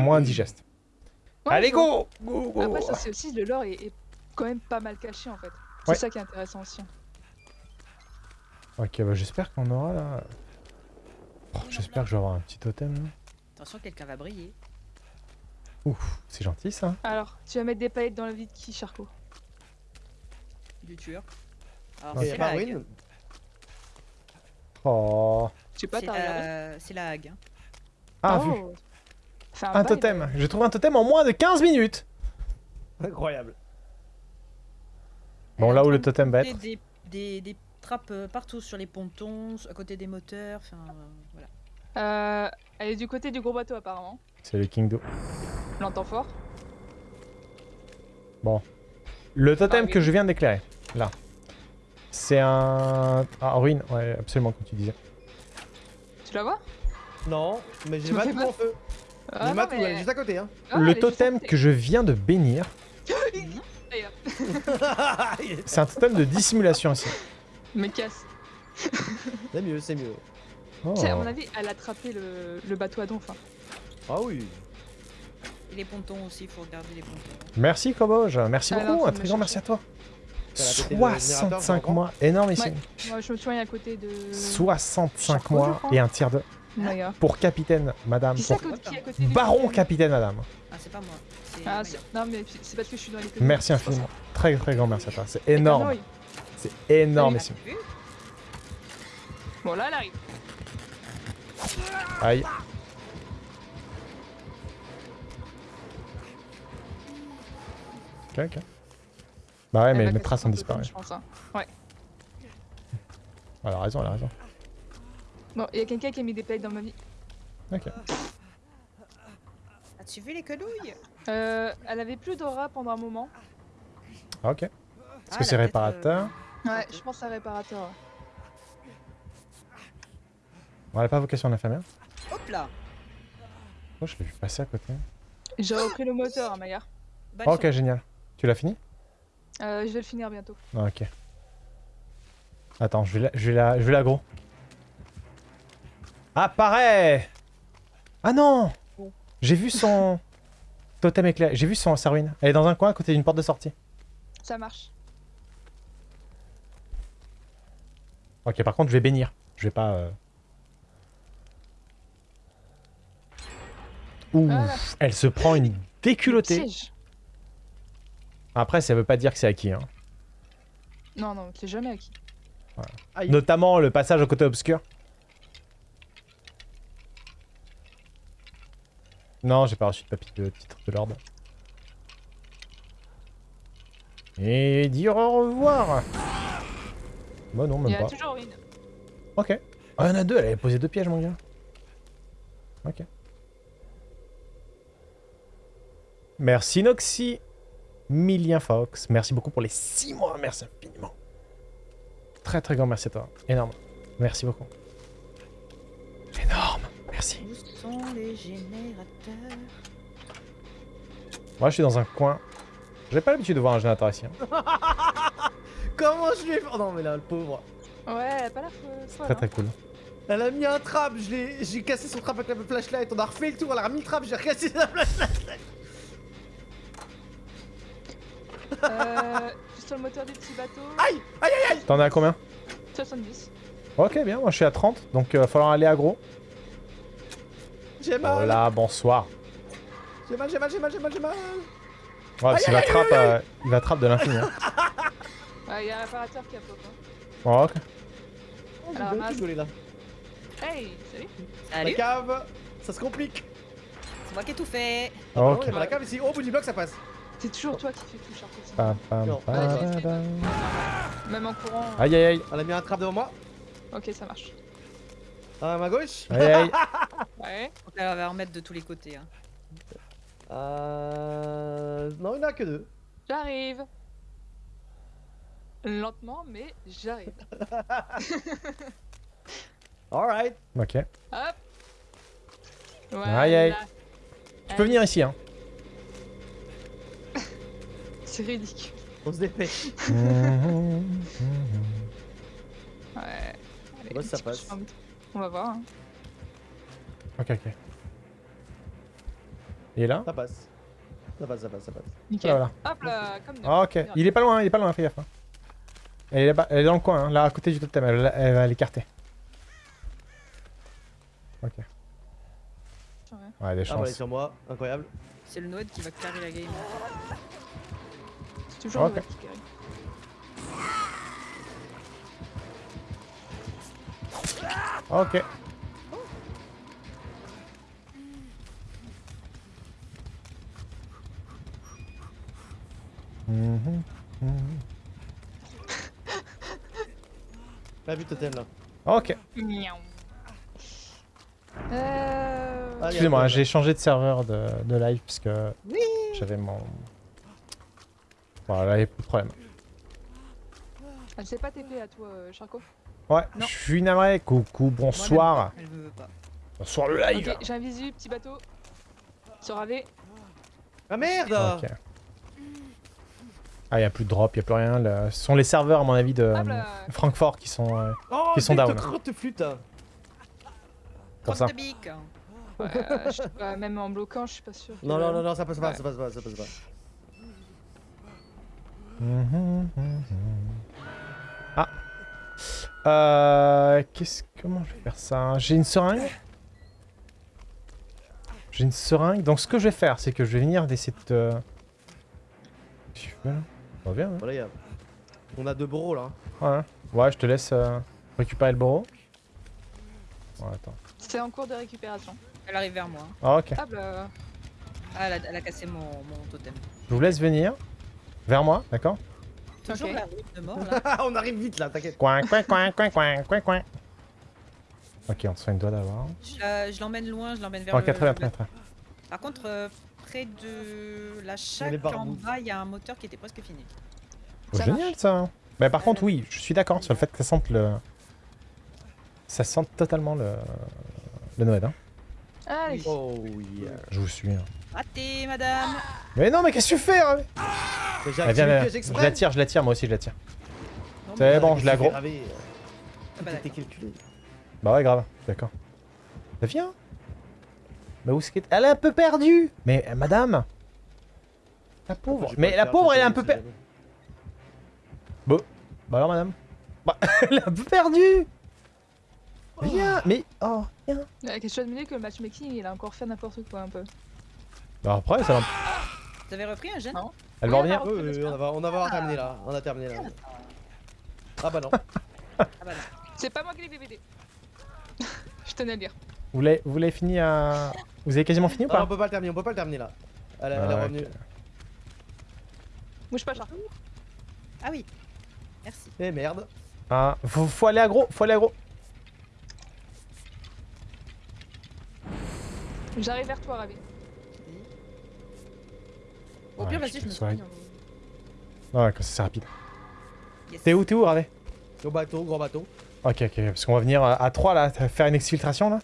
Moins indigeste. Ouais, Allez, go. Après, ça, c'est aussi le lore est, est quand même pas mal caché en fait. C'est ça qui est intéressant aussi. Ok, bah j'espère qu'on aura là. Oh, j'espère que je vais avoir un petit totem là. Attention, quelqu'un va briller. Ouf, c'est gentil ça. Alors, tu vas mettre des paillettes dans le vide qui, Charcot Du tueur. Alors, c'est a pas la hague. ruine Oh. Je sais pas, C'est la... c'est la hague. hein. Ah, vu. Oh. Fais Un totem. J'ai trouvé un totem en moins de 15 minutes. Incroyable. Bon, là où le totem va être. Des, des, des trappes euh, partout sur les pontons, à côté des moteurs, enfin euh, voilà. Euh, elle est du côté du gros bateau apparemment. C'est le King Do. L'entend fort. Le totem Ah, que je viens d'éclairer, là. C'est un. Ah, ruine, ouais, absolument, comme tu disais. Tu la vois? Non, mais j'ai me peur. en feu. Ah, J'ai mais- est juste à côté. Hein. Ah, le totem que je viens de bénir, D'ailleurs. c'est un totem de dissimulation aussi. Mais casse. c'est mieux, c'est mieux. Oh. À mon avis, elle a attrapé le, le bateau à donf. hein. Ah oui. Et les pontons aussi, il faut regarder les pontons. Merci Koboge, merci beaucoup, un me très grand merci à toi. Elle a pété le générateur, 65 je mois, énorme ici. Ouais. Moi, je me soigne à côté de. 65 Charcot, je mois et un tiers de. D'ailleurs. Pour capitaine, madame. Pour qui à côté du baron capitaine capitaine, madame. Ah, c'est pas moi. Ah, non, mais c'est parce que je suis dans les Merci infiniment. Très très grand merci à toi. C'est énorme. C'est énorme ici. t'as vu Bon, là, elle arrive. Aïe. Ok, ok. Bah ouais, Elle mais mes traces ont disparu. Je pense, hein. Elle a raison, elle a raison. Bon, il y a quelqu'un qui a mis des paillettes dans ma vie. Ok. As-tu vu les quenouilles? Euh, elle avait plus d'aura pendant un moment. Ah, ok. Est-ce Ah, que elle c'est a réparateur? Ouais, je pense à réparateur. On n'a pas vocation d'infirmière euh, Hop là Oh, je l'ai vu passer à côté. J'ai repris le moteur, hein, Maya. Balle ok, génial. Tu l'as fini? Euh, je vais le finir bientôt. Ah, Ok. Attends, je vais la, je vais la, je vais l'agro. Apparaît Ah non J'ai vu son totem éclair. J'ai vu son sa ruine. Elle est dans un coin à côté d'une porte de sortie. Ça marche. Ok, par contre, je vais bénir. Je vais pas. euh, Ouh, Voilà. elle se prend une déculottée. Piège. Après, ça veut pas dire que c'est acquis. Hein. Non, non, c'est jamais acquis. Notamment le passage au côté obscur. Non, j'ai pas reçu de papier de titre de l'ordre. Et dire au revoir. Bah non, Il même y a pas. toujours une. Ok. Ah, il y en a deux, elle avait posé deux pièges, mon gars. Ok. Merci Noxy. Milien Fox. Merci beaucoup pour les 6 mois. Merci infiniment. Très très grand merci à toi. Énorme. Merci beaucoup. Énorme. Merci. Où sont les générateurs? Moi, je suis dans un coin. J'ai pas l'habitude de voir un générateur ici. hein. Comment je lui ai fait Oh non, mais là, le pauvre. Ouais, elle a pas l'air folle, Très hein. très cool. Elle a mis un trap, je l'ai- j'ai cassé son trap avec la flashlight, on a refait le tour, elle a remis le trap, j'ai recassé la flashlight. Euh, je suis sur le moteur du petit bateau. Aïe Aïe aïe T'en es à combien? 70. Ok, bien. Moi, je suis à 30. Donc, il va falloir aller aggro. J'ai mal Voilà, bonsoir. J'ai mal, j'ai mal, j'ai mal, j'ai mal, j'ai mal Ouais, parce qu'il va trappe, euh, il va trappe de l'infini. hein. Ouais, il y a un réparateur qui a pop. Hein. Oh, ok. Oh, j'ai Alors, là? Hey, salut. La Salut cave, ça se complique. C'est moi qui ai tout fait Oh, ok. la cave ici, au bout du bloc ça passe. C'est toujours toi qui fais Pam, pam, pam, Ouais, pam, j'ai- pam. Même en courant. Aïe aïe aïe. Elle a mis un trap devant moi. Ok, ça marche. À ma gauche. Aïe aïe. Ouais. On va en mettre de tous les côtés. Hein. Euh... Non, il n'y en a que deux. J'arrive. Lentement, mais j'arrive. Alright. Ok. Hop. Voilà. Aïe, aïe. Tu peux venir ici, hein. C'est ridicule. On se dépêche. Ouais. Ouais, ça passe. On va voir. hein. Ok, ok. Il est là Ça passe. Ça passe, ça passe, ça passe. Nickel. Voilà, Hop là, comme. Ah, ok. Il est pas loin, il est pas loin, fais gaffe. hein. Elle est, là-bas- elle est dans le coin, hein, là à côté du totem, elle, elle va l'écarter. Ok. Ouais. Ouais, des Ah, bah, elle est chances. sur moi, incroyable. C'est le Noël qui va carrer la game. Toujours Ok. Pas vu totem là. Ok. Euh... Excusez-moi, un j'ai changé de serveur de, de live parce que Oui. j'avais mon. Voilà, il n'y a plus de problème. Elle s'est pas TP à toi, euh, Charco Ouais, Non. je suis navré. Coucou, bonsoir. Elle veut pas. Bonsoir le live. Ok, j'ai un visu, petit bateau. Sur AV. Ah merde Ok. Ah, il n'y a plus de drop, il n'y a plus rien. là. Ce sont les serveurs, à mon avis, de Hop là. Francfort qui sont. euh, Oh, Qui sont down. flûte pour ça. Crotte de bique. Ouais, euh, je sais pas, même en bloquant, je suis pas sûr. Non, non, non, non, ça passe pas, Ouais. ça passe pas, ça passe pas. Ah. Euh, qu'est-ce comment je vais faire ça J'ai une seringue? J'ai une seringue. Donc ce que je vais faire, c'est que je vais venir d'essayer de te... Qu'est-ce que tu fais là? Ça va bien, hein? Voilà, y a- On a deux bros là. Ouais. Ouais, je te laisse euh, récupérer le boro. Ouais, attends. C'est en cours de récupération. Elle arrive vers moi. Ah, ok. Ah, elle a, elle a cassé mon, mon totem. Je vous laisse venir. Vers moi, d'accord? Toujours Ok. la route de mort là. Ah, on arrive vite là, t'inquiète. Coin, coin, coin, coin, coin, coin, coin. Ok, on se soigne doigt d'avoir. Je l'emmène loin, je l'emmène vers Ok, le. très bien, le- très bien, très bien. Par contre, euh, près de la chaque en bas, il y a un moteur qui était presque fini. Oh, Ça génial marche. ça. Mais par contre, oui, je suis d'accord sur le fait que ça sente le. Ça sent totalement le. Le Noël, hein. Allez. Oh yeah. Je vous suis. hein. Raté, madame Mais non, mais qu'est-ce que tu fais hein Ah, Viens, viens, Je la tire, je la tire, moi aussi je la tire. C'est bon, je l'ai l'agro. aggro. Ah bah. Bah ouais, grave, d'accord. Bah viens. Bah où est-ce qu'elle est? Elle est un peu perdue Mais euh, madame La pauvre. Mais la pauvre, elle est un peu perdue. jamais. Bah alors, madame Bah, elle est un peu perdue Viens Mais, oh, viens Euh, Question de que le matchmaking, il a encore fait n'importe quoi un peu. Bah après, ça va... Vous avez repris un jeune Non. Elle va revenir. Oui, oui, on va, on va avoir terminé là. On a terminé là. Ah bah non. Ah bah non. C'est pas moi qui l'ai BBD. je tenais à le dire. Vous l'avez vous l'avez fini à... Vous avez quasiment fini ou Non, on pas peut pas le terminer, on peut pas le terminer là. Elle, elle est Ah, revenue. ok. Bouge pas, Charco. Ah oui. Merci. Eh merde. Ah, faut, faut aller aggro, faut aller aggro. J'arrive vers toi, Ravi. Au pire, vas-y, je me soigne. soigne. Ouais, comme ça c'est rapide. Yes. T'es où, t'es où, Ravé Gros bateau, gros bateau. Ok, ok, parce qu'on va venir à 3 là, faire une exfiltration là?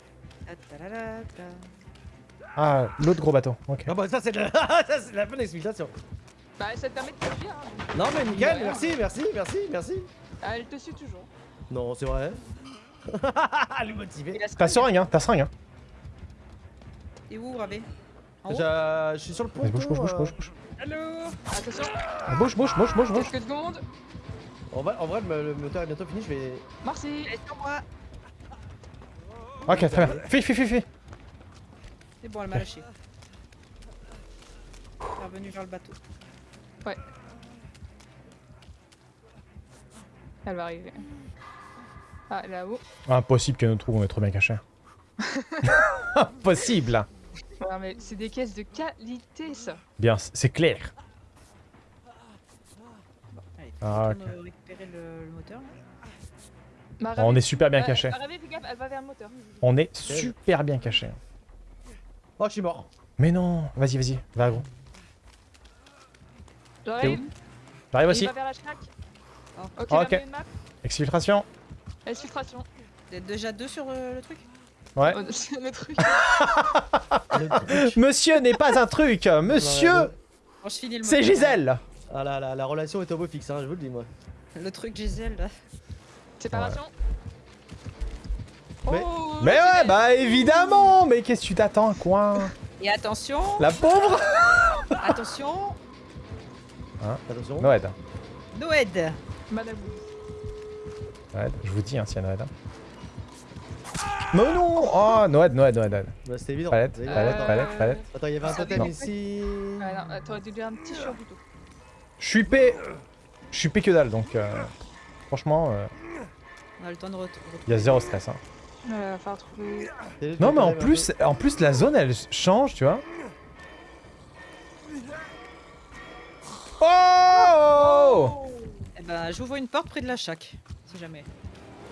Ah, l'autre gros bateau, ok. Ah bah ça c'est de la, c'est bonne explication. Bah, ça te permet de te. Hein. Non mais Ouais. merci, merci, merci, merci. Ah, Elle te suit toujours. Non, c'est vrai. Elle est motivée. T'as seringue, hein, t'as seringue, hein. T'es où, haut? Je, suis sur le pont. Vas-y, bouge, bouge, bouge, bouge, bouge. Allô Attention, Ah, Bouge, bouge, bouge, bouge, bouge. quelques secondes. En vrai, en vrai le, le moteur est bientôt fini, je vais... Merci. Elle est sur moi Ok, très bien. Fui, fui, fui, fui. C'est bon, elle m'a lâché. Elle est revenue vers le bateau. Elle va arriver. Ah, là-haut. Impossible que nous trouve, on est trop bien caché. Impossible. Ouais, mais c'est des caisses de qualité, ça. Bien, c'est clair. Allez, Ah, récupérer le, le moteur là On est super bien caché. On est super bien caché. Oh, je suis mort. Mais non, vas-y, vas-y, va aggro. J'arrive. J'arrive Il aussi. va vers la schnack. Oh. Ok. Exfiltration. Exfiltration. Vous êtes déjà deux sur euh, le truc? Ouais. Oh, le truc. Monsieur n'est pas un truc. Monsieur, finis le c'est. Gisèle. Ah la, la, la relation est au beau fixe, hein, je vous le dis moi. Le truc Gisèle là. Séparation. Mais- Oh, Mais ouais, bah évidemment Mais qu'est-ce que tu t'attends, quoi Et attention, La pauvre attention, Attention. Noël. Noël. Madame. Noël, je vous dis, hein, s'il y a Noël. Mais non Oh, Noël, Noël, Noël, Noël. Bah, c'était évident. Palette, palette, évident. palette, palette. Attends, il y avait un Ça totem Non. ici. Ouais, non, euh, t'aurais dû dire un petit short plutôt. Je suis P... Je suis P que dalle, donc... euh, Franchement, euh, On a le temps de ret- il y a zéro stress. Hein. Euh, va falloir trouver. C'était Non, mais en plus, en plus, la zone, elle change, tu vois. Oh Eh ben, j'ouvre une porte près de la chaque, si jamais.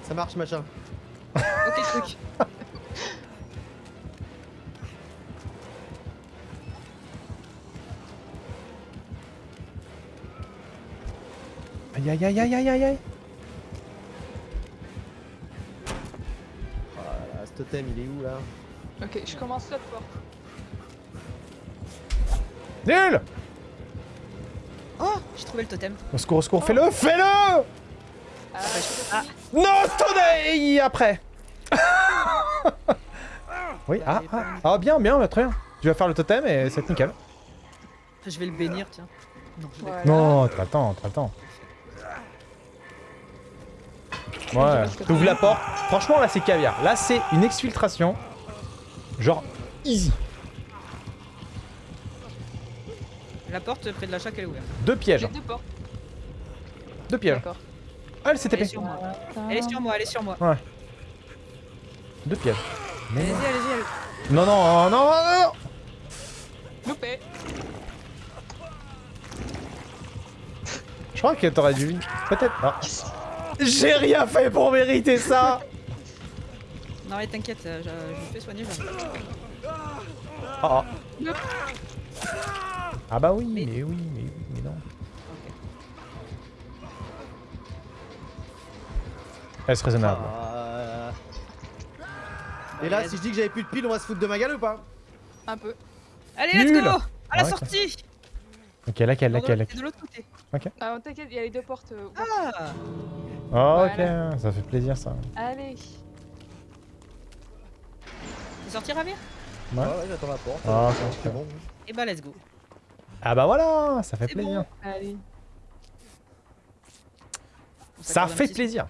Ça marche, machin. Ok, truc. Aïe, aïe, aïe, aïe, aïe, aïe, aïe. Ah, là, ce totem, il est où là? Ok, je commence l'autre porte. Nul Oh, j'ai trouvé le totem. Au secours, au secours, fais-le, fais-le Ah, Ah. Non, tonnerre Après? Oui, ah, ah, ah, bien, bien, très bien. Tu vas faire le totem et c'est nickel. Je vais le bénir, tiens. Non, je Voilà. Non, t'as le temps, t'as le temps. Ouais, t'ouvres la porte. Franchement, là, c'est caviar. Là, c'est une exfiltration. Genre, easy. La porte près de la chaque, elle est ouverte. Deux pièges. Deux portes. Deux pièges. Ah, elle s'est Elle est TP. sur moi. Attends. Elle est sur moi, elle est sur moi. Deux pièges. Mais- Allez-y, allez-y, allez Non, non, non, non, non Loupé. Je crois que t'aurais dû... Peut-être... Ah. J'ai rien fait pour mériter ça Non, mais t'inquiète, euh, je, je me fais soigner. j'arrive. Ah, ah. Nope. Ah bah oui, Mais- mais oui, mais oui, mais non. Ok. Est-ce raisonnable? Ah. Et là, si je dis que j'avais plus de piles, on va se foutre de ma gueule ou pas? Un peu. Allez, let's Nul. go À la Ouais, sortie Ok, laquelle, laquelle, c'est laquelle de l'autre côté. Ah, t'inquiète, il y a les deux portes. euh. Ah Oh, Voilà. ok, ça fait plaisir ça. Allez. T'es sorti, Ravir? Ouais. ouais, j'attends la porte. Ah, c'est bon. Eh bah, let's go. Ah bah voilà, ça fait C'est plaisir. Allez. On Ça fait plaisir.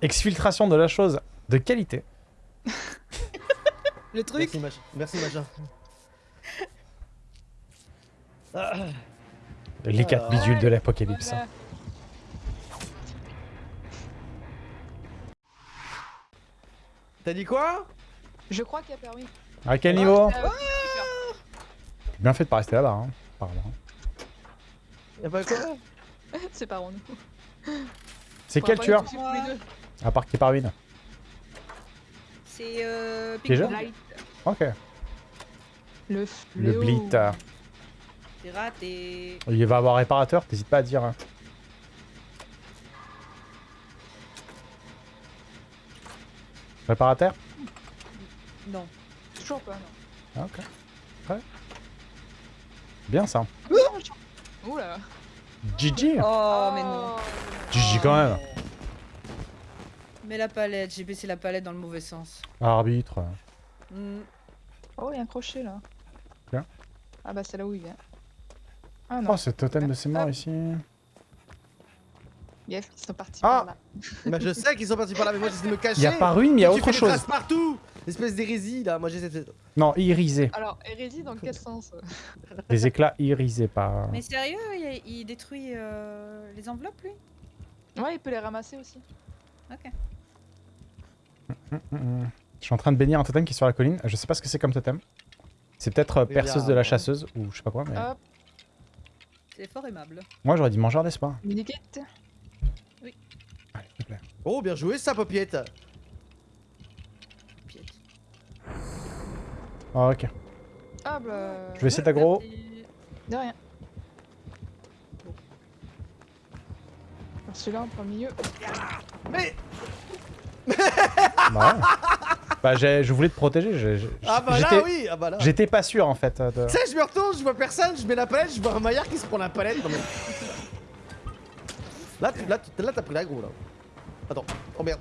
Exfiltration de la chose de qualité. Le truc Merci, machin. Merci, machin. Ah, Les quatre Ouais. bidules de l'apocalypse. Voilà. T'as dit quoi? Je crois qu'il y a permis. À quel niveau? Ah, Bien fait de pas rester là-bas, hein, apparemment. Y'a pas quoi? C'est pas rond. C'est quel tueur? À part qui est par ruine. C'est euh... Ok. Le Le fléau. Blit. C'est raté. Il va avoir réparateur, t'hésites pas à dire. hein. Réparateur? Non. Toujours pas, non. Ok. Ouais. Bien ça. Oula. GG Oh, mais non. GG quand même Mais la palette, j'ai baissé la palette dans le mauvais sens. Arbitre. Hmm. Oh, il y a un crochet là. Bien. Ah bah c'est là où il vient. Ah non. Oh, ce totem de ses morts ici. Yes, ils sont partis Ah. par là. Bah, je sais qu'ils sont partis par là, mais moi j'essaie de me cacher. Il y a pas ruine, mais il y a Tu autre fais des chose. traces partout Espèce d'hérésie là, moi j'essaie de. Non, irisé. Alors, hérésie dans quel sens? Des éclats irisés, pas... Mais sérieux, il, il détruit euh, les enveloppes, lui? Ouais, il peut les ramasser aussi. Ok. Mm, mm. Je suis en train de bénir un totem qui est sur la colline. Je sais pas ce que c'est comme totem. C'est peut-être euh, Oui, a perceuse de la un- chasseuse ou je sais pas quoi, mais... Hop, C'est fort aimable. Moi j'aurais dit mangeur d'espoir. minikette. Allez, s'il te plaît. Oh, bien joué ça, Popiette Piète. Ah, ok. Ah bah. Je vais essayer d'aggro. De rien. Celui-là en plein milieu. Mais Bah, ouais. Bah j'ai- je voulais te protéger. j'ai- j'ai- Ah bah là, oui Ah bah là J'étais pas sûr en fait. de- Tu sais, je me retourne, je vois personne, je mets la palette, je vois un maillard qui se prend la palette. Non, mais... Là, tu- là, tu- là, t'as pris l'aggro là. Attends, oh merde.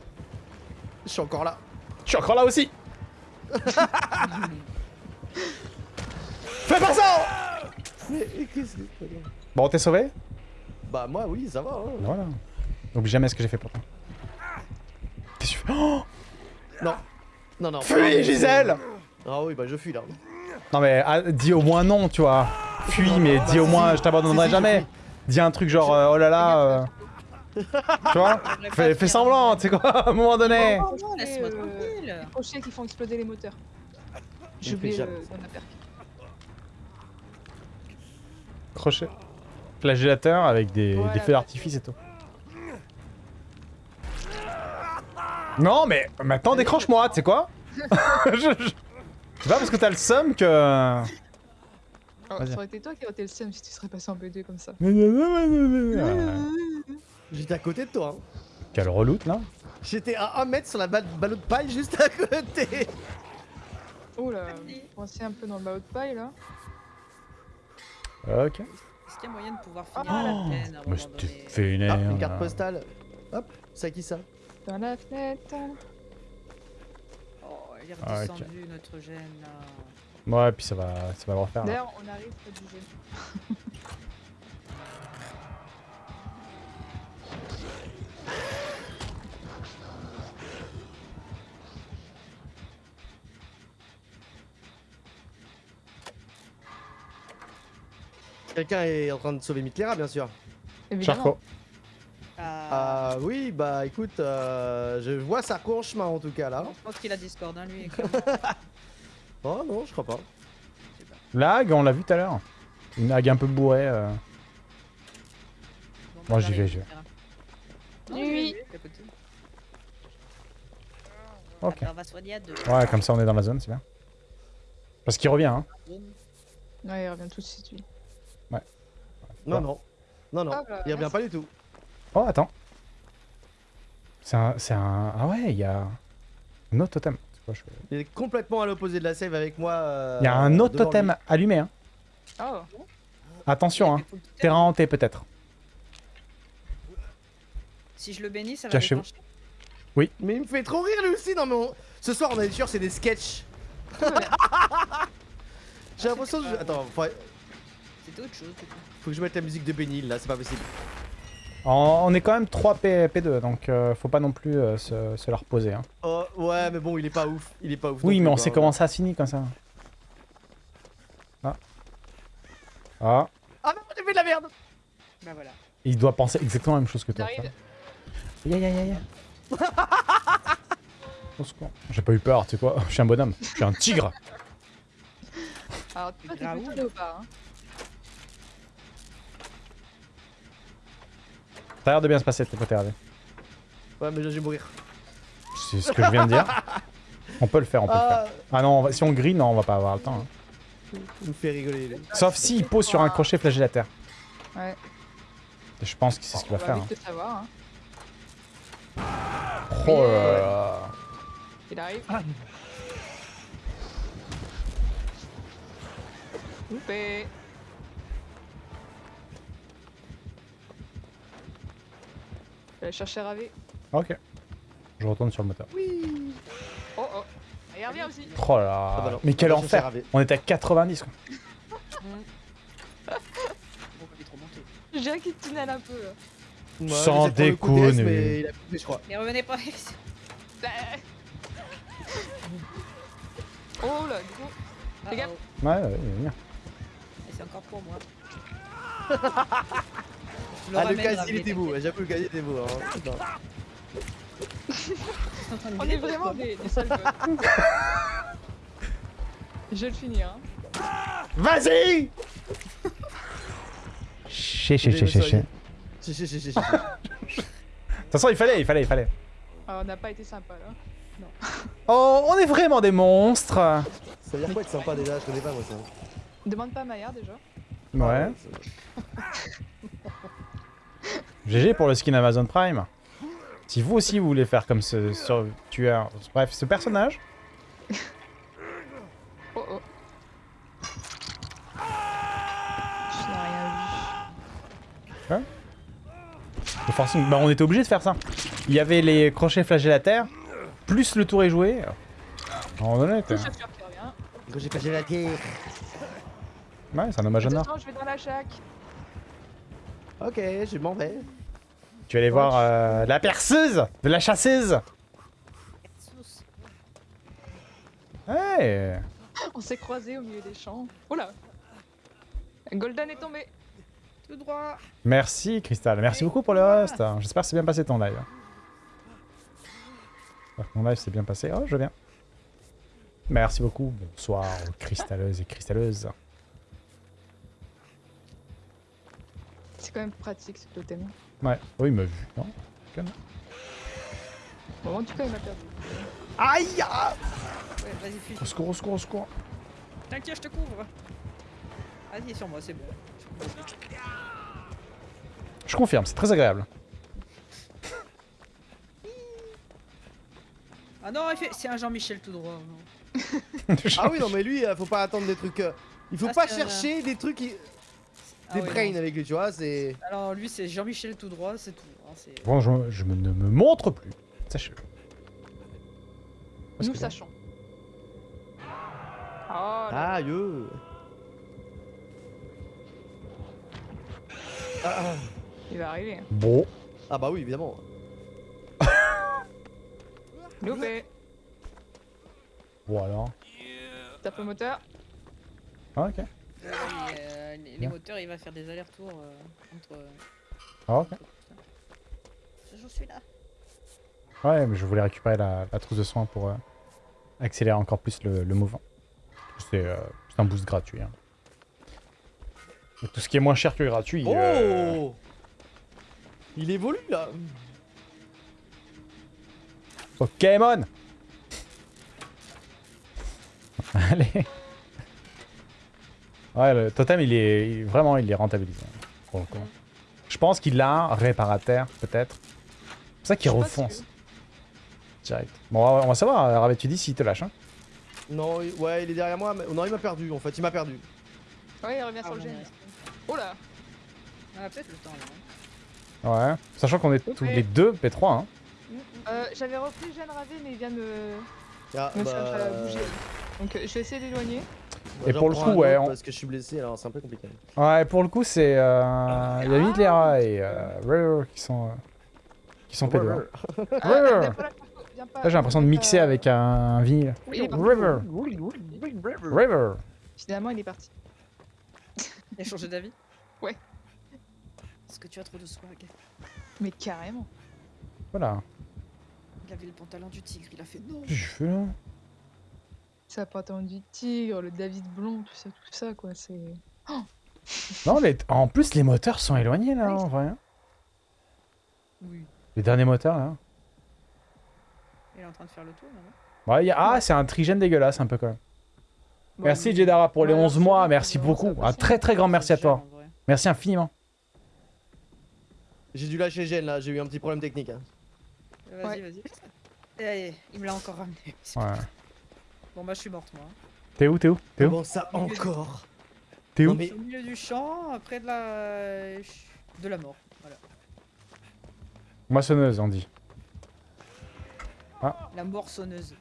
Je suis encore là. Je suis encore là aussi Fais pas ça Mais qu'est-ce que. Bon, t'es sauvé? Bah, moi, oui, ça va. Hein. Voilà. Oublie jamais ce que j'ai fait pour toi. Qu'est-ce que tu fais Oh Non. Non, non. Fuis, Gisèle Ah oui, bah, je fuis là. Non mais ah, dis au moins non, tu vois. Fuis, mais dis au si, moins si. je t'abandonnerai Si, jamais. Dis un truc genre euh, oh là là. euh, Tu vois fais, fais semblant, tu sais quoi, à un moment donné. Oh non, laisse-moi Euh, tranquille. Les crochets qui font exploser les moteurs. J'ai Je oublié le. Crochet. Flagellateur avec des, Voilà, des feux d'artifice et tout. Non mais maintenant décroche-moi, tu sais quoi? Je- je- C'est pas parce que t'as le seum que... Oh, ça aurait été toi qui aurais été le seum si tu serais passé en B2 comme ça. J'étais à côté de toi. Hein. Quel reloute là J'étais à 1 mètre sur la balle ballot de paille juste à côté. Oh là, pensez un peu dans le bas de paille là. Ok. Est-ce qu'il y a moyen de pouvoir finir Ah, la Oh, peine à un mais donné fait une Ah, erreur. une carte postale. Hop, c'est à qui ça? Dans la fenêtre. Oh, il est Ah, ok. redescendu notre gène là. Ouais, puis ça va, ça va le refaire. D'ailleurs, on arrive près du gène. Quelqu'un est en train de sauver Mitlera, bien sûr. Évidemment. Charcot. Ah, Ah oui, bah écoute, euh, je vois Sarko en chemin en tout cas là. je pense qu'il a Discord, hein, lui. Oh non, je crois pas. Lag, on l'a vu tout à l'heure. Une lag un peu bourrée. euh. Moi, j'y vais, j'y vais. Non, Oui. Ok. Alors, on va soigner à deux. Ouais, comme ça on est dans la zone, c'est bien. Parce qu'il revient, hein. Ouais, il revient tout de suite lui. Non, Ouais. non. Non, non, Ah, bah, il revient merci. pas du tout. Oh, attends. C'est un, c'est un... Ah ouais, il y a un autre totem. C'est quoi, je- Il est complètement à l'opposé de la save avec moi. euh, Il y a un autre totem lui. allumé, hein. Oh, Attention, hein. Terrain hanté, peut-être. Si je le bénis, ça va Cachez-vous. déclencher. Mais il me fait trop rire lui aussi. Non, mais on- ce soir, on est sûr, c'est des sketchs. J'ai l'impression que je... Attends, faut... C'était autre chose. faut que je mette la musique de Benil là, c'est pas possible. On est quand même 3 P... P2, donc euh, faut pas non plus euh, se, se la reposer, hein. Oh, ouais, mais bon, il est pas ouf. Il est pas ouf. Oui, mais on sait comment ça finit, comme ça. Ah. Ah. Ah non, j'ai fait de la merde. Bah voilà. Il doit penser exactement la même chose que toi. Ya ya ya ya. Au secours. J'ai pas eu peur, tu sais quoi. Je suis un bonhomme. Je suis un tigre. Alors, toi, t'es plutôt léopard, hein? Ça a l'air de bien se passer de tes côtés, Hervé. Ouais, mais là, je vais mourir. C'est ce que je viens de dire. On peut le faire, on peut le faire. Ah, Ah non, on va- si on green, non, on va pas avoir le temps. hein. il me fait rigoler. Sauf s'il pose sur un crochet flagellateur. Ouais. Je pense que c'est ce qu'il va va faire. vite le savoir. Hein. hein. Oh là là. Il arrive. Loupé. Vais aller chercher Ravé. Ok. Je retourne sur le moteur. Oui. Oh oh. Et Hervé aussi. Oh là là. Ah bah. Mais quel enfer. On était à 90 quoi. Est. Je dirais qu'il tunnel un peu. là. Ouais, Sans déconner. mais il a coupé, je crois. Mais revenez pas. Oh là, du coup. Fais gaffe. Uh-oh. Ouais, ouais, ouais, bien. Et c'est encore pour moi. Je Ah, le casier, il était beau. J'avoue, le casier était beau. Hein. On est vraiment des, des sales. Je vais le finir. Hein. Vas-y Ché, ché, ché, ché, ché. Chi, chi, chi, chi. De toute façon, il fallait, il fallait, il fallait. Ah, on n'a pas été sympa là. Oh, on est vraiment des monstres Ça veut dire quoi être sympa déjà Je connais pas moi ça. Demande pas à Maya déjà. Ouais. GG pour le skin Amazon Prime. Si vous aussi vous voulez faire comme ce sur tueur, bref, ce personnage, Oh oh. Je n'ai rien vu. le forcing, bah on était obligé de faire ça. Il y avait les crochets flagellataires plus le tour est joué. Pas j'ai la terre. Ouais, c'est un hommage à je vais dans la chac. Ok, je m'en vais. Tu vas aller voir euh, la perceuse de la chasseuse. Ouais. On s'est croisés au milieu des champs. Oula Golden est tombé. Tout droit. Merci Crystal, merci beaucoup pour le host. J'espère que c'est bien passé ton live. J'espère que Mon live s'est bien passé. Oh, je viens. Merci beaucoup. Bonsoir cristalleuses et cristalleuses. Quand même pratique ce totem. Ouais. Oh, il m'a vu. Non Bon, en tout cas, il m'a perdu. Aïe ah Ouais, vas-y, fuis. Au secours, au secours, au secours. T'inquiète, je te couvre. Vas-y, sur moi, c'est bon. Je confirme, c'est très agréable. Ah non, il fait... c'est un Jean-Michel tout droit. non. Ah oui, non, mais lui, euh, faut pas attendre des trucs. euh, Il faut Ah, pas un- chercher des trucs. qui- Ah Des ouais, brains non. avec lui, tu vois, c'est. Alors lui, c'est Jean-Michel tout droit, c'est tout. hein, Bon, je, je me- ne me montre plus. Sachez-le. Nous sachons. Oh là Aïe ah, ah. il va arriver. Bon. Ah bah oui, évidemment. Loupé. Voilà. Tape le moteur. Ah, ok. Euh, et, euh, les, moteurs, il va faire des allers-retours euh, entre. euh, Ah, ok. Je suis là. Ouais, mais je voulais récupérer la, la trousse de soins pour euh, accélérer encore plus le, le mouvement. C'est euh, un boost gratuit. hein. Et tout ce qui est moins cher que gratuit. Oh euh, Il évolue là Pokémon Allez Ouais, le totem, il est il- vraiment, il est rentabilisé. pour le coup. Je pense qu'il a un réparateur, peut-être. C'est pour ça qu'il refonce. Direct. Bon, on va- on va savoir, euh, Ravet, tu dis s'il te lâche. Hein. Non, il- ouais, il est derrière moi, mais non, il m'a perdu en fait, il m'a perdu. Ouais, il revient Ah, sur le gène. ouais. Oh là Ah, peut-être le temps là. hein. Ouais. Sachant qu'on est tous les deux P3. Hein. euh, J'avais repris le gène ravé, mais il vient de me, Ah, me bah, faire euh, bouger. Donc euh, je vais essayer d'éloigner. Bah, Et pour le coup, ouais, on- Parce que je suis blessé, alors c'est un peu compliqué. Ouais, pour le coup, c'est. Euh... Il y a Midlera et euh, Rare qui sont. euh, qui sont hein. Ah, pas là, j'ai l'impression de mixer avec un vinyle. River. River. Finalement, il est parti. Il a changé d'avis Ouais. Parce que tu as trop de swag. Mais carrément. Voilà. Il avait le pantalon du tigre, il a fait non. Qu'est-ce que je fais là Attendu du tigre, le David Blond, tout ça, tout ça, quoi. C'est. Non, les... en plus, les moteurs sont éloignés là, en vrai. hein. Oui. Les derniers moteurs là. Il est en train de faire le tour là. Ouais, il y a- Ah, c'est un trigène dégueulasse un peu quand même. Bon, Merci Jedara pour les Ouais, 11 c'est mois, merci beaucoup. Un très très grand merci à toi. Merci infiniment. J'ai dû lâcher Gêne là, j'ai eu un petit problème technique. hein. Vas-y, Ouais. vas-y. Et allez, il me l'a encore ramené. Ouais. Bon bah je suis morte moi. T'es où T'es où T'es où Comment ça encore T'es Non où mais Au milieu du champ, près de la... de la mort. Voilà. Moissonneuse, on dit. La mort sonneuse.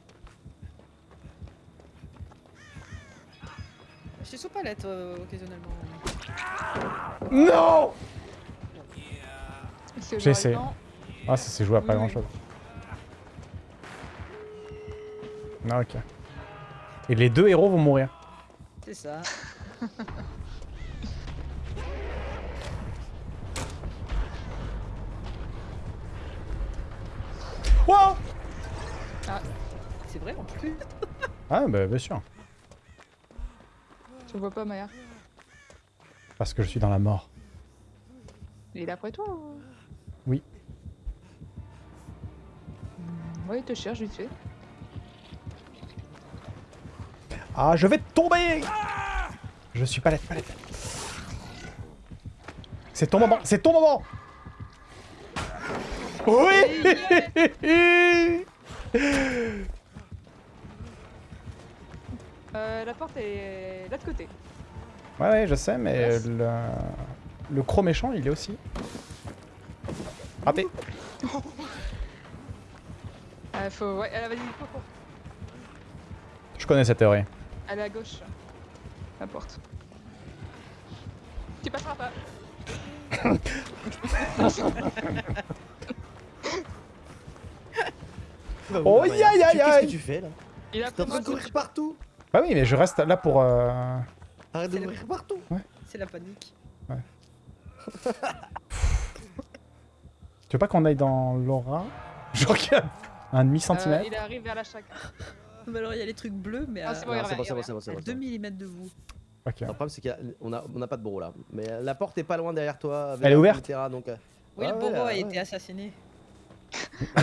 Je suis sous palette euh, occasionnellement. Non J'ai essayé. Ah, ça s'est joué à pas Oui, grand oui. chose. Ah, ok. Et les deux héros vont mourir. C'est ça. Wow C'est vrai en plus. Ah, bah bien sûr. Je vois pas, Maya. Parce que je suis dans la mort. Il est après toi ou... Oui. Hmm, Ouais, il te cherche vite fait. Ah, je vais tomber Je suis palette, palette. C'est ton moment, c'est ton moment Oui Euh, la porte est là de côté. Ouais, ouais, je sais, mais le, le croc méchant, il est aussi. Raté. Ah, faut. Ouais, elle vas-y. Je connais cette théorie. Elle est à gauche. La porte. Tu passeras pas. Bah, Oh, oui, aïe, aïe, aïe, Qu'est-ce que tu fais là Il a T'es en train de courir partout Bah oui, mais je reste là pour... euh, Arrête de courir partout C'est la panique. Tu veux pas qu'on aille dans l'aura? Genre qu'il y a un Euh, demi-centimètre il arrive vers la chaque. Mais alors il y a les trucs bleus, mais Ah, à, c'est bon, Non, il c'est bon, revient, c'est bon, il c'est bon, c'est à bon, c'est 2 bon. mm de vous. Ok. Le problème c'est qu'on a, on a pas de bourreau là. Mais euh, la porte est pas loin derrière toi. Elle est ouverte etc., donc, euh, Oui, le bourreau ouais, a ouais. été assassiné.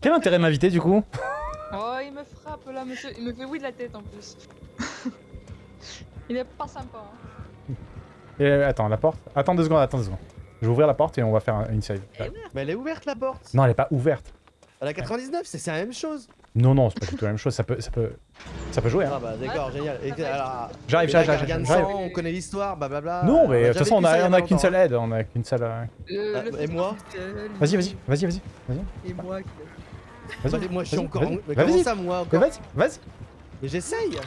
Quel intérêt de m'inviter du coup? Oh, il me frappe là, monsieur. Il me fait oui de la tête en plus. il est pas sympa. Hein. Et, Attends, la porte? Attends deux secondes, attends deux secondes. Je vais ouvrir la porte et on va faire un- une save. Mais elle est ouverte la porte Non, elle est pas ouverte. Elle a 99, c'est c'est la même chose Non, non, c'est pas du tout la même chose. Ça peut, ça peut, ça peut jouer. Hein. Ah bah d'accord, génial. J'arrive, j'arrive, j'arrive. on connaît l'histoire, blablabla. Non, On mais de a toute façon, on a, on a longtemps. qu'une seule aide. On a qu'une seule. euh, Ah, et moi. Vas-y, vas-y, vas-y, vas-y. Et moi qui- Vas-y, Bah, Moi je suis vas-y, encore. vas-y, Mais vas-y. comment ça moi Mais encore Vas-y, vas-y. Mais j'essaye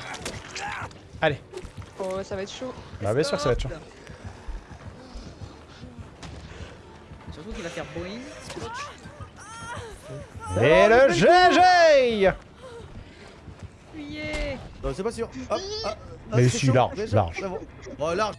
Oh, ça va être chaud. Bah, bien sûr que ça va être chaud. Surtout qu'il va faire boing. Et le GG Fuyez Non, c'est pas sûr. Hop, hop, hop, Mais c'est si, chaud, large, c'est chaud, large. bon. Oh large